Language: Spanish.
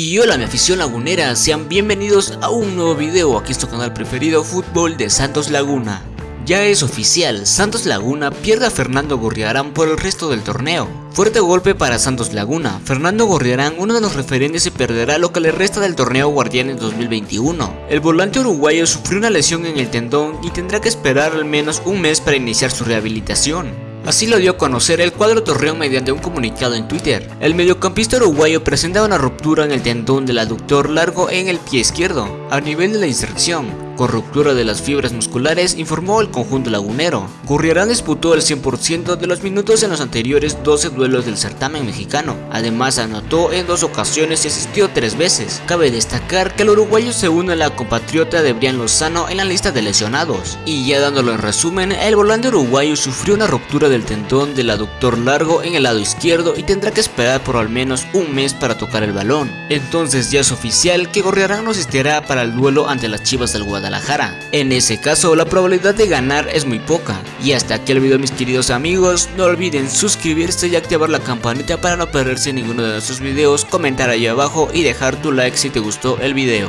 Y hola mi afición lagunera, sean bienvenidos a un nuevo video aquí en su canal preferido Fútbol de Santos Laguna. Ya es oficial, Santos Laguna pierde a Fernando Gorriarán por el resto del torneo. Fuerte golpe para Santos Laguna, Fernando Gorriarán, uno de los referentes se perderá lo que le resta del torneo Guardianes 2021. El volante uruguayo sufrió una lesión en el tendón y tendrá que esperar al menos un mes para iniciar su rehabilitación. Así lo dio a conocer el cuadro Torreón mediante un comunicado en Twitter. El mediocampista uruguayo presentaba una ruptura en el tendón del aductor largo en el pie izquierdo, a nivel de la inserción, con ruptura de las fibras musculares, informó el conjunto lagunero. Gurriarán disputó el 100% de los minutos en los anteriores 12 duelos del certamen mexicano. Además anotó en dos ocasiones y asistió tres veces. Cabe destacar que el uruguayo se une a la compatriota de Brian Lozano en la lista de lesionados. Y ya dándolo en resumen, el volante uruguayo sufrió una ruptura del tendón del aductor largo en el lado izquierdo y tendrá que esperar por al menos un mes para tocar el balón. Entonces ya es oficial que Gorriarán no asistirá para el duelo ante las Chivas del En ese caso la probabilidad de ganar es muy poca. Y hasta aquí el video mis queridos amigos, no olviden suscribirse y activar la campanita para no perderse ninguno de nuestros videos, comentar ahí abajo y dejar tu like si te gustó el video.